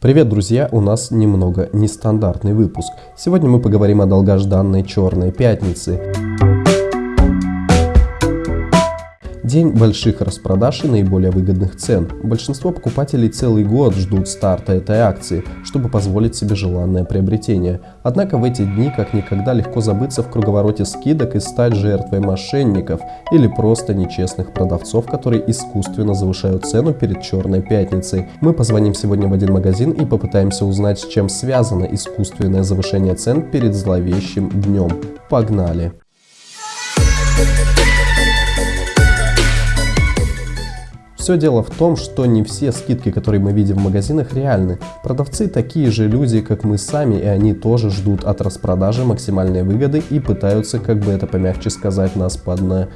Привет, друзья! У нас немного нестандартный выпуск. Сегодня мы поговорим о долгожданной Черной Пятнице. День больших распродаж и наиболее выгодных цен. Большинство покупателей целый год ждут старта этой акции, чтобы позволить себе желанное приобретение. Однако в эти дни как никогда легко забыться в круговороте скидок и стать жертвой мошенников или просто нечестных продавцов, которые искусственно завышают цену перед Черной Пятницей. Мы позвоним сегодня в один магазин и попытаемся узнать, с чем связано искусственное завышение цен перед зловещим днем. Погнали! Все дело в том, что не все скидки, которые мы видим в магазинах, реальны. Продавцы такие же люди, как мы сами, и они тоже ждут от распродажи максимальной выгоды и пытаются, как бы это помягче сказать, нас подна...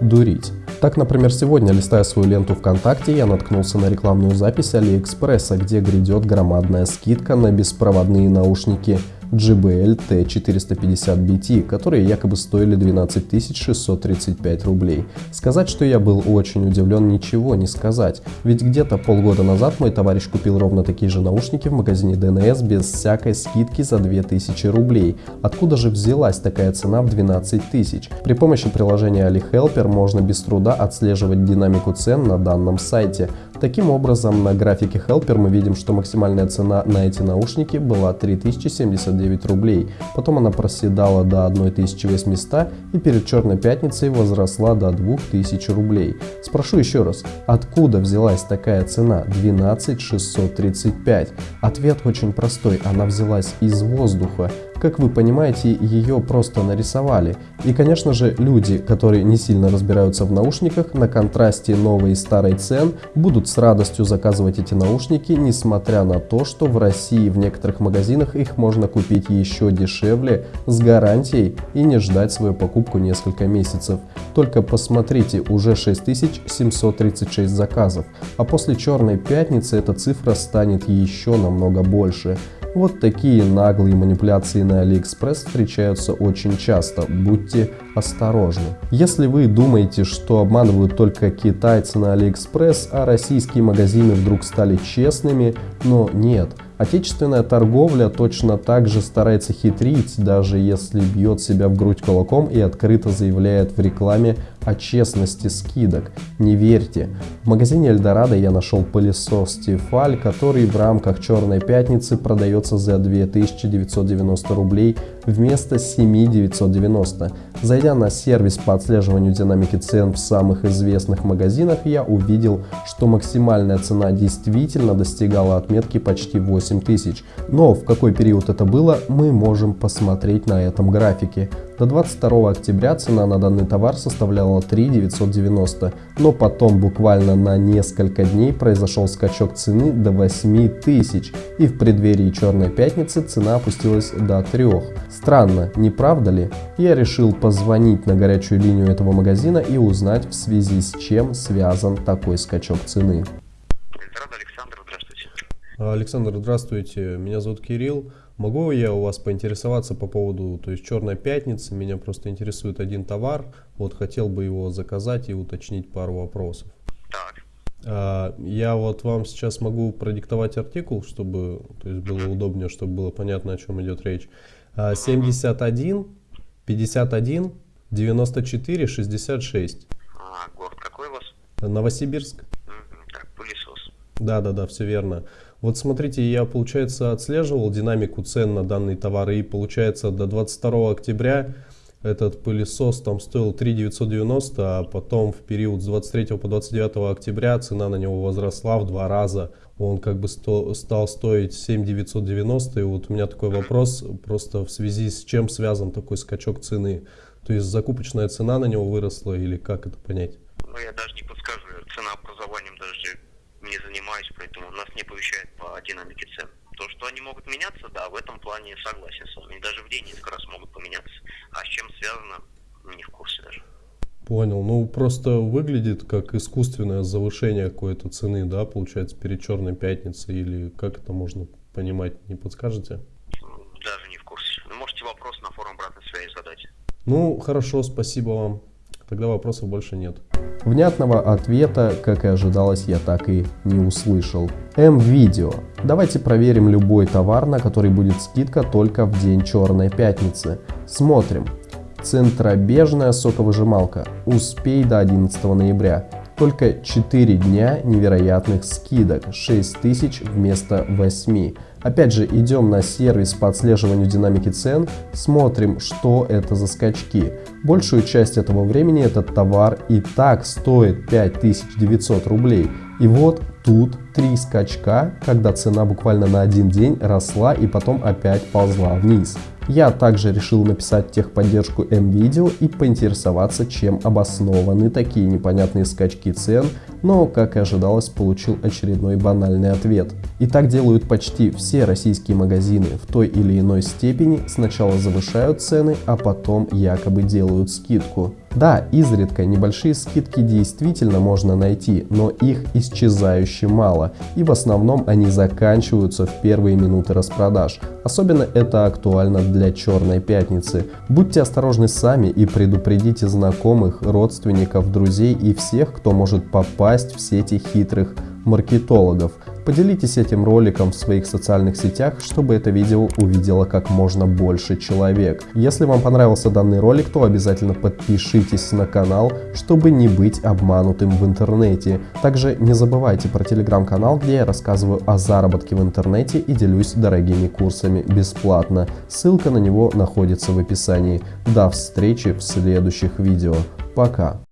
дурить. Так, например, сегодня, листая свою ленту ВКонтакте, я наткнулся на рекламную запись Алиэкспресса, где грядет громадная скидка на беспроводные наушники JBL T450BT, которые якобы стоили 12 635 рублей. Сказать, что я был очень удивлен, ничего не сказать, ведь где-то полгода назад мой товарищ купил ровно такие же наушники в магазине DNS без всякой скидки за 2000 рублей. Откуда же взялась такая цена в 12 тысяч? При помощи приложения AliHelper можно без труда отслеживать динамику цен на данном сайте. Таким образом, на графике Helper мы видим, что максимальная цена на эти наушники была 3079 рублей. Потом она проседала до 1800 и перед Черной Пятницей возросла до 2000 рублей. Спрошу еще раз, откуда взялась такая цена 12635? Ответ очень простой, она взялась из воздуха. Как вы понимаете, ее просто нарисовали. И, конечно же, люди, которые не сильно разбираются в наушниках, на контрасте новой и старой цен, будут с радостью заказывать эти наушники, несмотря на то, что в России в некоторых магазинах их можно купить еще дешевле, с гарантией и не ждать свою покупку несколько месяцев. Только посмотрите, уже 6736 заказов, а после Черной Пятницы эта цифра станет еще намного больше. Вот такие наглые манипуляции на AliExpress встречаются очень часто, будьте осторожны. Если вы думаете, что обманывают только китайцы на AliExpress, а российские магазины вдруг стали честными, но нет. Отечественная торговля точно так же старается хитрить, даже если бьет себя в грудь кулаком и открыто заявляет в рекламе о честности скидок. Не верьте. В магазине Эльдорадо я нашел пылесос Тефаль, который в рамках Черной Пятницы продается за 2990 рублей вместо 7990. Зайдя на сервис по отслеживанию динамики цен в самых известных магазинах, я увидел, что максимальная цена действительно достигала отметки почти 8000. Но в какой период это было, мы можем посмотреть на этом графике. До 22 октября цена на данный товар составляла 3 990, но потом буквально на несколько дней произошел скачок цены до 8 тысяч, и в преддверии Черной Пятницы цена опустилась до 3. Странно, не правда ли? Я решил позвонить на горячую линию этого магазина и узнать в связи с чем связан такой скачок цены. Александр, здравствуйте. Меня зовут Кирилл. Могу я у вас поинтересоваться по поводу, то есть Черной Пятницы, меня просто интересует один товар, вот хотел бы его заказать и уточнить пару вопросов. Так. А, я вот вам сейчас могу продиктовать артикул, чтобы то есть было удобнее, чтобы было понятно, о чем идет речь. А, 71, 51, 94, 66. А, город какой у вас? Новосибирск. Так, пылесос. Да, да, да, все верно. Вот смотрите, я, получается, отслеживал динамику цен на данные товары, и, получается, до 22 октября этот пылесос там стоил 3 990, а потом в период с 23 по 29 октября цена на него возросла в два раза. Он как бы сто, стал стоить 7 990, и вот у меня такой вопрос, просто в связи с чем связан такой скачок цены? То есть закупочная цена на него выросла или как это понять? Ну, я даже не подскажу, цена образованием даже не занимаюсь, поэтому нас не оповещает по динамике цен. То, что они могут меняться, да, в этом плане согласен с вами. Даже в день несколько раз могут поменяться. А с чем связано, не в курсе даже. Понял. Ну, просто выглядит как искусственное завышение какой-то цены, да, получается, перед Черной Пятницей, или как это можно понимать, не подскажете? Даже не в курсе. Вы можете вопрос на форум обратной связи задать. Ну, хорошо, спасибо вам. Тогда вопросов больше нет. Внятного ответа, как и ожидалось, я так и не услышал. М-видео. Давайте проверим любой товар, на который будет скидка только в день Черной Пятницы. Смотрим. Центробежная соковыжималка. Успей до 11 ноября. Только 4 дня невероятных скидок, 6000 вместо 8. Опять же, идем на сервис по отслеживанию динамики цен, смотрим, что это за скачки. Большую часть этого времени этот товар и так стоит 5900 рублей. И вот тут три скачка, когда цена буквально на один день росла и потом опять ползла вниз. Я также решил написать техподдержку МВидео и поинтересоваться, чем обоснованы такие непонятные скачки цен, но, как и ожидалось, получил очередной банальный ответ. И так делают почти все российские магазины в той или иной степени, сначала завышают цены, а потом якобы делают скидку. Да, изредка небольшие скидки действительно можно найти, но их исчезающе мало, и в основном они заканчиваются в первые минуты распродаж. Особенно это актуально для Черной Пятницы. Будьте осторожны сами и предупредите знакомых, родственников, друзей и всех, кто может попасть в сети хитрых маркетологов. Поделитесь этим роликом в своих социальных сетях, чтобы это видео увидело как можно больше человек. Если вам понравился данный ролик, то обязательно подпишитесь на канал, чтобы не быть обманутым в интернете. Также не забывайте про телеграм-канал, где я рассказываю о заработке в интернете и делюсь дорогими курсами бесплатно. Ссылка на него находится в описании. До встречи в следующих видео. Пока.